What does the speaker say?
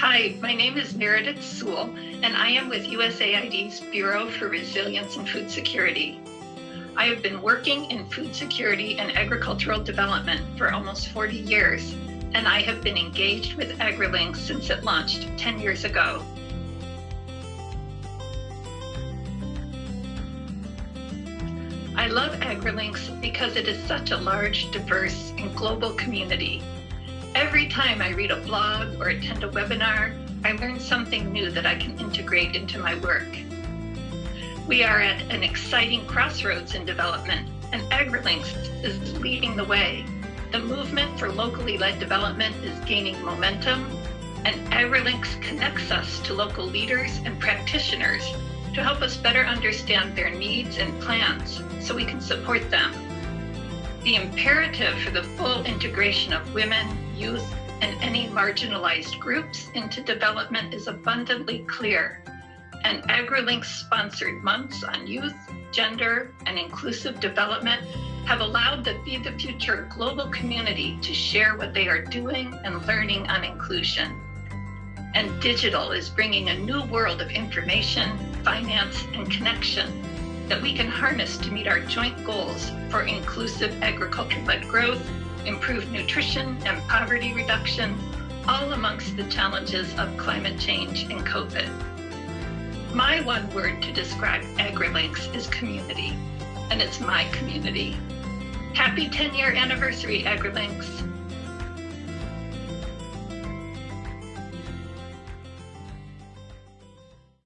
Hi, my name is Meredith Sewell, and I am with USAID's Bureau for Resilience and Food Security. I have been working in food security and agricultural development for almost 40 years, and I have been engaged with AgriLinks since it launched 10 years ago. I love AgriLinks because it is such a large, diverse, and global community. Every time I read a blog or attend a webinar, I learn something new that I can integrate into my work. We are at an exciting crossroads in development, and AgriLinks is leading the way. The movement for locally led development is gaining momentum, and AgriLinks connects us to local leaders and practitioners to help us better understand their needs and plans so we can support them. The imperative for the full integration of women, youth, and any marginalized groups into development is abundantly clear. And AgriLinks sponsored months on youth, gender, and inclusive development have allowed the Feed the Future global community to share what they are doing and learning on inclusion. And digital is bringing a new world of information, finance, and connection that we can harness to meet our joint goals for inclusive agriculture-led growth, improved nutrition, and poverty reduction, all amongst the challenges of climate change and COVID. My one word to describe AgriLinks is community, and it's my community. Happy 10 year anniversary, AgriLinks.